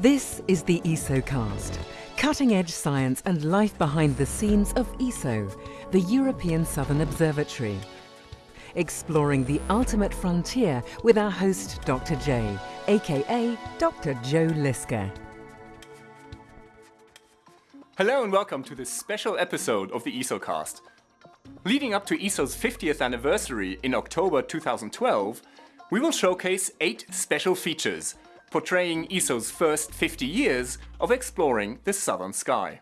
This is the ESOcast, cutting-edge science and life behind the scenes of ESO, the European Southern Observatory. Exploring the ultimate frontier with our host Dr. J, aka Dr. Joe Liske. Hello and welcome to this special episode of the ESOcast. Leading up to ESO's 50th anniversary in October 2012, we will showcase eight special features portraying ESO's first 50 years of exploring the southern sky.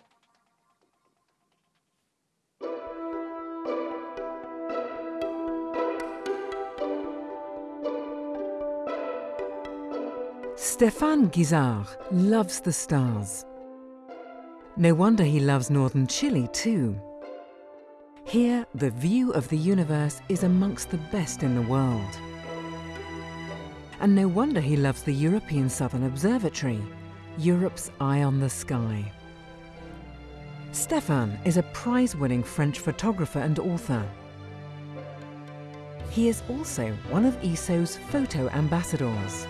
Stéphane Guisard loves the stars. No wonder he loves northern Chile too. Here, the view of the universe is amongst the best in the world. And no wonder he loves the European Southern Observatory, Europe's eye on the sky. Stéphane is a prize-winning French photographer and author. He is also one of ESO's photo ambassadors.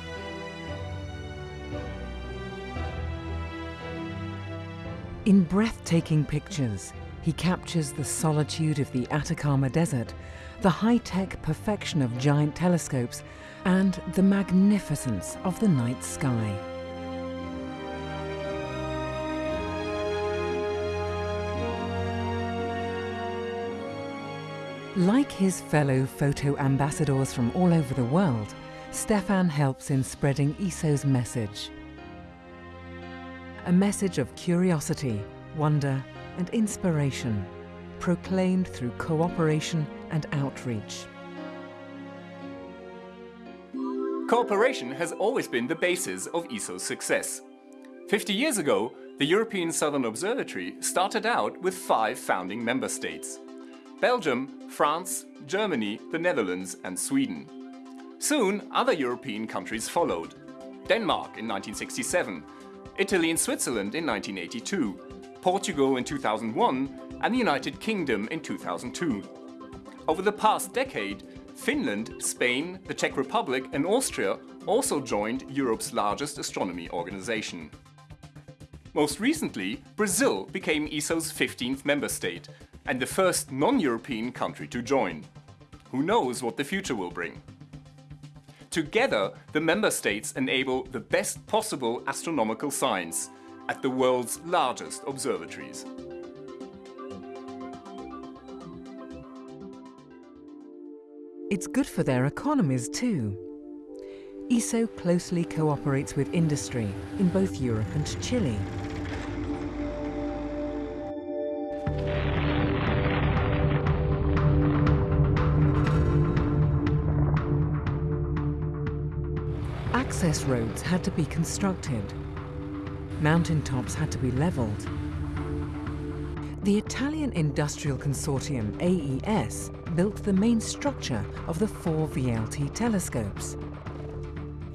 In breathtaking pictures, he captures the solitude of the Atacama Desert, the high-tech perfection of giant telescopes, and the magnificence of the night sky. Like his fellow photo ambassadors from all over the world, Stéphane helps in spreading ESO's message. A message of curiosity, wonder and inspiration, proclaimed through cooperation and outreach. Cooperation has always been the basis of ESO's success. 50 years ago, the European Southern Observatory started out with five founding member states. Belgium, France, Germany, the Netherlands and Sweden. Soon, other European countries followed. Denmark in 1967, Italy and Switzerland in 1982, Portugal in 2001 and the United Kingdom in 2002. Over the past decade, Finland, Spain, the Czech Republic and Austria also joined Europe's largest astronomy organization. Most recently, Brazil became ESO's 15th member state and the first non-European country to join. Who knows what the future will bring? Together, the member states enable the best possible astronomical science at the world's largest observatories. It's good for their economies too. ESO closely cooperates with industry in both Europe and Chile. Access roads had to be constructed. Mountain tops had to be leveled. The Italian industrial consortium AES built the main structure of the four VLT telescopes.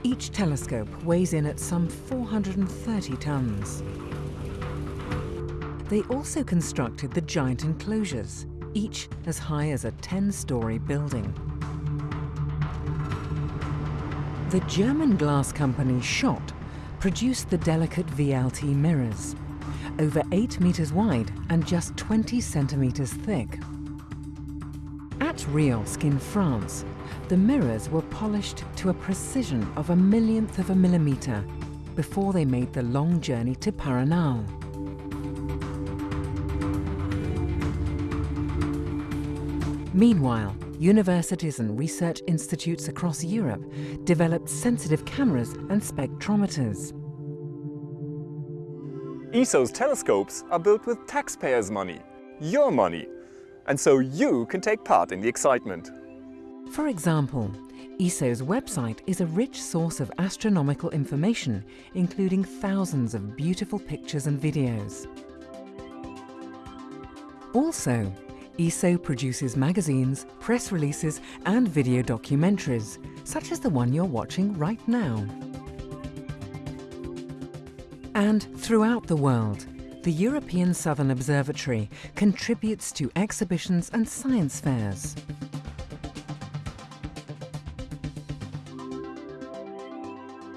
Each telescope weighs in at some 430 tons. They also constructed the giant enclosures, each as high as a 10-story building. The German glass company Schott produced the delicate VLT mirrors, over 8 meters wide and just 20 centimeters thick. At REOSC in France, the mirrors were polished to a precision of a millionth of a millimeter before they made the long journey to Paranal. Meanwhile, universities and research institutes across Europe developed sensitive cameras and spectrometers. ESO's telescopes are built with taxpayers' money, your money, and so you can take part in the excitement. For example, ESO's website is a rich source of astronomical information, including thousands of beautiful pictures and videos. Also, ESO produces magazines, press releases and video documentaries, such as the one you're watching right now. And throughout the world, the European Southern Observatory contributes to exhibitions and science fairs.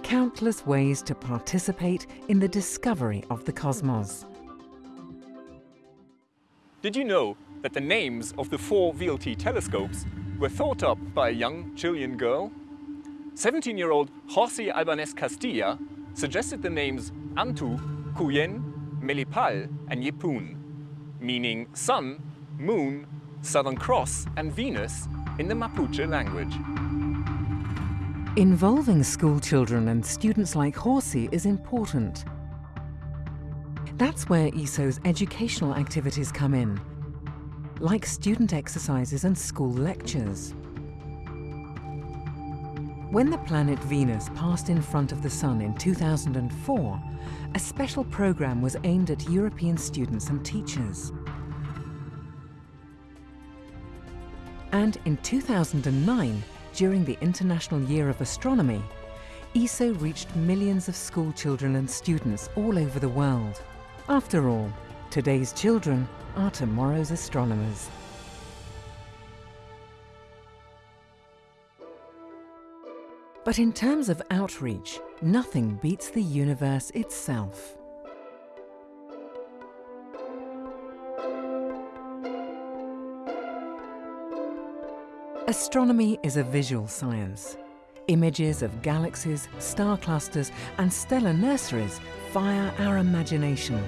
countless ways to participate in the discovery of the cosmos. Did you know that the names of the four VLT telescopes were thought up by a young Chilean girl? 17-year-old Jorssy Albanez Castilla suggested the names Antu, Kueyen, Melipal and Yepun, meaning sun, moon, Southern Cross and Venus in the Mapuche language. Involving school children and students like Jorssy is important. That's where ESO's educational activities come in, like student exercises and school lectures. When the planet Venus passed in front of the Sun in 2004, a special programme was aimed at European students and teachers. And in 2009, during the International Year of Astronomy, ESO reached millions of school children and students all over the world. After all, today's children are tomorrow's astronomers. But in terms of outreach, nothing beats the universe itself. Astronomy is a visual science. Images of galaxies, star clusters and stellar nurseries fire our imagination.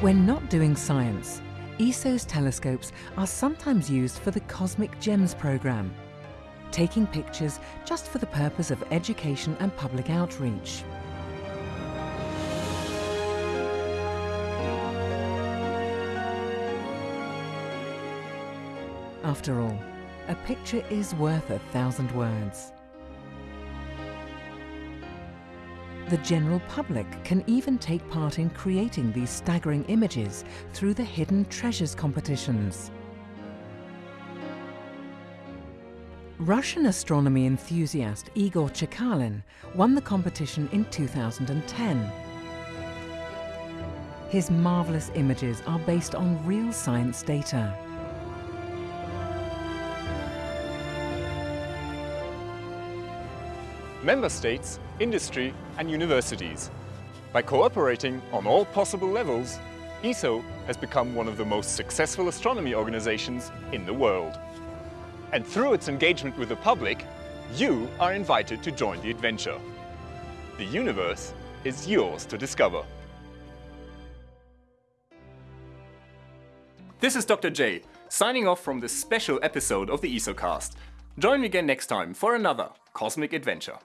When not doing science, ESO's telescopes are sometimes used for the Cosmic Gems programme, taking pictures just for the purpose of education and public outreach. After all, a picture is worth a thousand words. The general public can even take part in creating these staggering images through the Hidden Treasures competitions. Russian astronomy enthusiast Igor Chekalin won the competition in 2010. His marvellous images are based on real science data. Member states, industry and universities. By cooperating on all possible levels, ESO has become one of the most successful astronomy organizations in the world. And through its engagement with the public, you are invited to join the adventure. The universe is yours to discover. This is Dr. J, signing off from this special episode of the ESOcast. Join me again next time for another cosmic adventure.